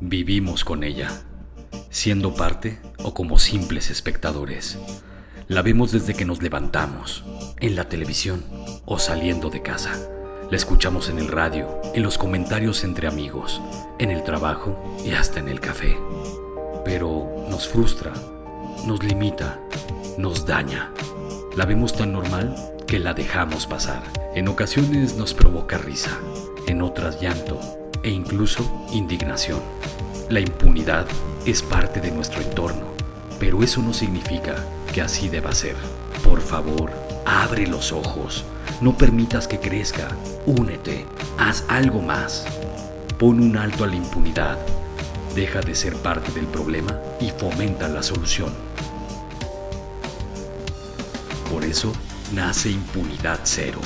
Vivimos con ella, siendo parte o como simples espectadores. La vemos desde que nos levantamos, en la televisión o saliendo de casa. La escuchamos en el radio, en los comentarios entre amigos, en el trabajo y hasta en el café. Pero nos frustra, nos limita, nos daña. La vemos tan normal que la dejamos pasar. En ocasiones nos provoca risa, en otras llanto e incluso indignación. La impunidad es parte de nuestro entorno, pero eso no significa que así deba ser. Por favor, abre los ojos, no permitas que crezca, únete, haz algo más. Pon un alto a la impunidad, deja de ser parte del problema y fomenta la solución. Por eso nace Impunidad Cero,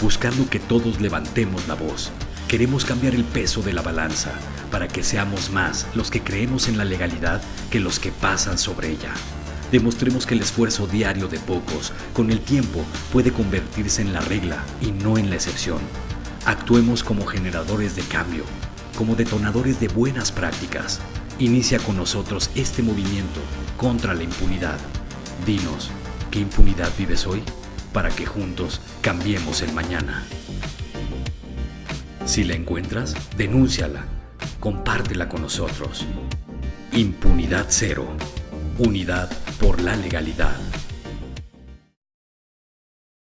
buscando que todos levantemos la voz. Queremos cambiar el peso de la balanza para que seamos más los que creemos en la legalidad que los que pasan sobre ella. Demostremos que el esfuerzo diario de pocos, con el tiempo, puede convertirse en la regla y no en la excepción. Actuemos como generadores de cambio, como detonadores de buenas prácticas. Inicia con nosotros este movimiento contra la impunidad. Dinos, ¿qué impunidad vives hoy? Para que juntos cambiemos el mañana. Si la encuentras, denúnciala, compártela con nosotros. Impunidad cero. Unidad por la legalidad.